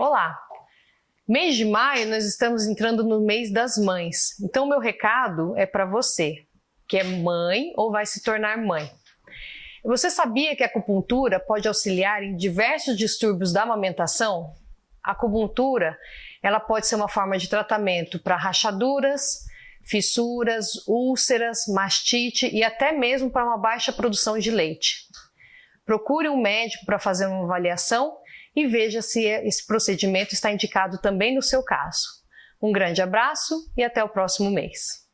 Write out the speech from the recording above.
Olá! Mês de maio nós estamos entrando no mês das mães, então meu recado é para você, que é mãe ou vai se tornar mãe. Você sabia que a acupuntura pode auxiliar em diversos distúrbios da amamentação? A acupuntura ela pode ser uma forma de tratamento para rachaduras, fissuras, úlceras, mastite e até mesmo para uma baixa produção de leite. Procure um médico para fazer uma avaliação e veja se esse procedimento está indicado também no seu caso. Um grande abraço e até o próximo mês.